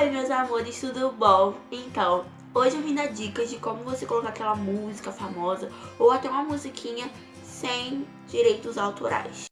Oi, meus amores, tudo bom? Então, hoje eu vim dar dicas de como você colocar aquela música famosa ou até uma musiquinha sem direitos autorais.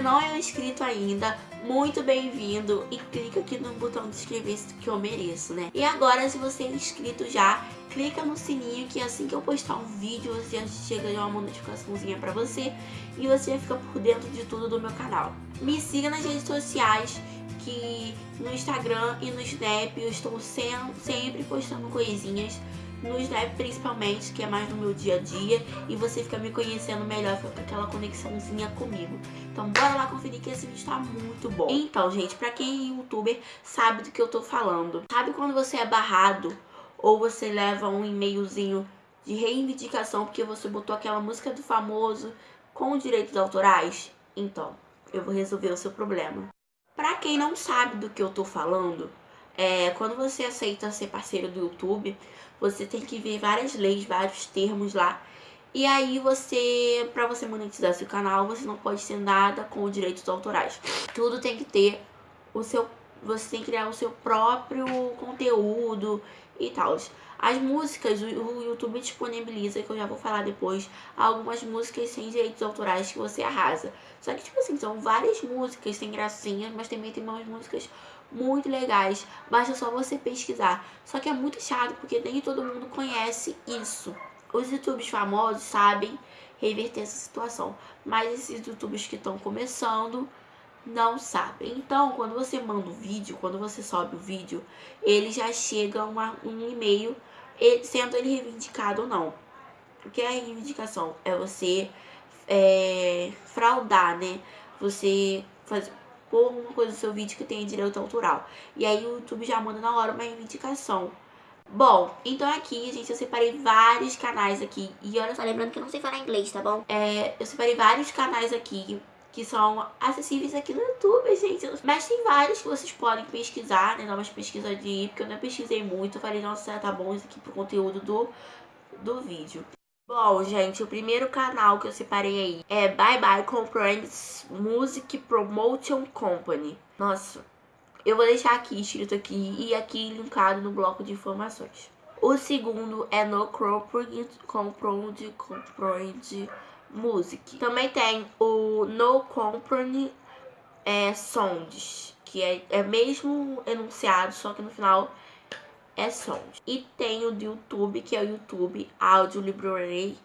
Não é inscrito ainda, muito bem-vindo e clica aqui no botão de inscrever-se que eu mereço, né? E agora, se você é inscrito já, clica no sininho que assim que eu postar um vídeo, você chega uma notificaçãozinha pra você e você fica por dentro de tudo do meu canal. Me siga nas redes sociais que no Instagram e no Snap eu estou sempre postando coisinhas no Snap principalmente, que é mais no meu dia a dia, e você fica me conhecendo melhor, fica com aquela conexãozinha comigo. Então bora lá conferir que esse vídeo tá muito bom. Então, gente, pra quem é youtuber, sabe do que eu tô falando. Sabe quando você é barrado, ou você leva um e-mailzinho de reivindicação porque você botou aquela música do famoso com direitos autorais? Então, eu vou resolver o seu problema. Pra quem não sabe do que eu tô falando, é, quando você aceita ser parceiro do YouTube, você tem que ver várias leis, vários termos lá. E aí você, pra você monetizar seu canal, você não pode ser nada com direitos autorais. Tudo tem que ter o seu... Você tem que criar o seu próprio conteúdo e tal. As músicas, o YouTube disponibiliza, que eu já vou falar depois, algumas músicas sem direitos autorais que você arrasa. Só que, tipo assim, são várias músicas, tem gracinhas, mas também tem umas músicas muito legais. Basta só você pesquisar. Só que é muito chato, porque nem todo mundo conhece isso. Os youtubers famosos sabem reverter essa situação, mas esses youtubers que estão começando não sabem. Então, quando você manda o vídeo, quando você sobe o vídeo, ele já chega uma, um e-mail sendo ele reivindicado ou não. O que é reivindicação? É você é, fraudar, né? Você fazer, pôr alguma coisa no seu vídeo que tenha direito autoral. E aí o YouTube já manda na hora uma reivindicação. Bom, então aqui, gente, eu separei vários canais aqui. E olha só, lembrando que eu não sei falar inglês, tá bom? É, eu separei vários canais aqui que são acessíveis aqui no YouTube, gente. Mas tem vários que vocês podem pesquisar, né? Dar umas pesquisadinhas, porque eu não pesquisei muito. Eu falei, nossa, tá bom isso aqui pro conteúdo do, do vídeo. Bom, gente, o primeiro canal que eu separei aí é Bye Bye Comprehensive Music Promotion Company. Nossa, eu vou deixar aqui, escrito aqui, e aqui linkado no bloco de informações. O segundo é No Comprehend, Comprehend, Comprehend Music. Também tem o No Comprehend é, Sounds, que é, é mesmo enunciado, só que no final é sons. E tem o do YouTube, que é o YouTube Audio Library.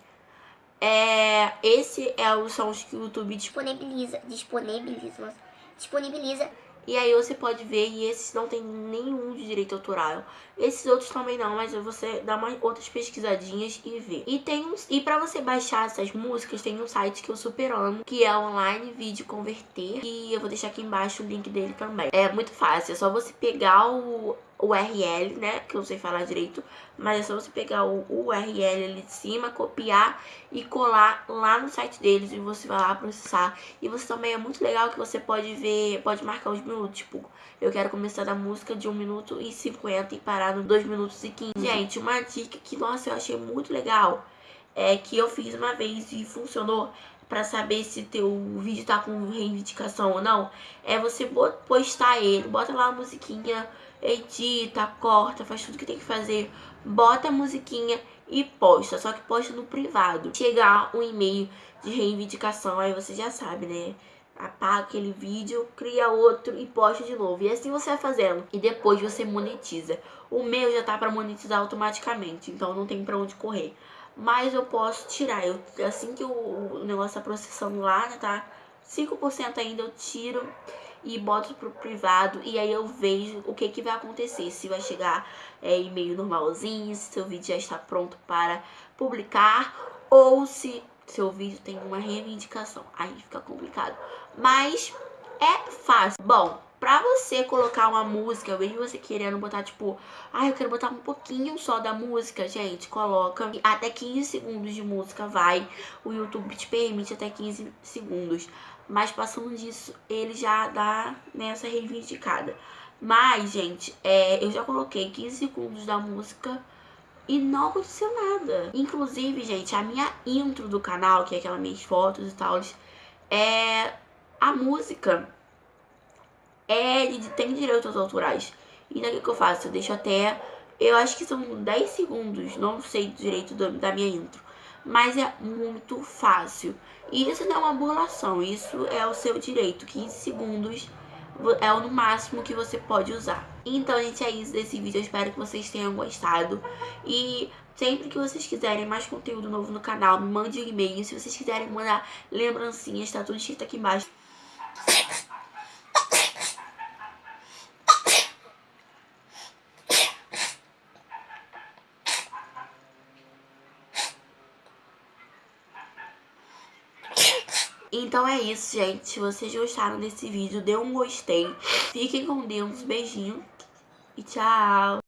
É, esse é os sons que o YouTube disponibiliza, disponibiliza, disponibiliza e aí você pode ver, e esses não tem nenhum de direito autoral. Esses outros também não, mas você dá uma, outras pesquisadinhas e vê. E tem um, e para você baixar essas músicas, tem um site que eu super amo, que é Online Vídeo Converter. E eu vou deixar aqui embaixo o link dele também. É muito fácil, é só você pegar o, URL, né? Que eu não sei falar direito, mas é só você pegar o URL ali de cima, copiar e colar lá no site deles e você vai lá processar. E você também é muito legal que você pode ver, pode marcar os minutos, tipo, eu quero começar da música de 1 minuto e 50 e parar no 2 minutos e 15. Gente, uma dica que, nossa, eu achei muito legal é que eu fiz uma vez e funcionou para saber se teu vídeo tá com reivindicação ou não, é você postar ele, bota lá a musiquinha edita, corta, faz tudo que tem que fazer, bota a musiquinha e posta, só que posta no privado. Chegar um e-mail de reivindicação, aí você já sabe, né? Apaga aquele vídeo, cria outro e posta de novo. E assim você vai fazendo. E depois você monetiza. O meu já tá para monetizar automaticamente, então não tem para onde correr. Mas eu posso tirar. Eu, assim que o, o negócio tá processando lá, né, tá? 5% ainda eu tiro e boto pro privado e aí eu vejo o que que vai acontecer, se vai chegar é, e-mail normalzinho, se seu vídeo já está pronto para publicar ou se seu vídeo tem uma reivindicação, aí fica complicado, mas é fácil. Bom, pra você colocar uma música, eu vejo você querendo botar tipo, ah, eu quero botar um pouquinho só da música, gente, coloca até 15 segundos de música vai, o YouTube te permite até 15 segundos. Mas passando disso, ele já dá nessa reivindicada. Mas, gente, é, eu já coloquei 15 segundos da música e não aconteceu nada. Inclusive, gente, a minha intro do canal, que é aquelas minhas fotos e tal, é a música é de, tem direitos autorais. Então o que, eu faço? Eu deixo até. Eu acho que são 10 segundos, não sei direito do, da minha intro. Mas é muito fácil. E isso não é uma burlação, isso é o seu direito. 15 segundos é o máximo que você pode usar. Então, gente, é isso desse vídeo. Eu espero que vocês tenham gostado. E sempre que vocês quiserem mais conteúdo novo no canal, me mande um e-mail. Se vocês quiserem mandar lembrancinhas, tá tudo escrito aqui embaixo. Então é isso, gente. Se vocês gostaram desse vídeo, dê um gostei. Fiquem com Deus. Beijinho. E tchau.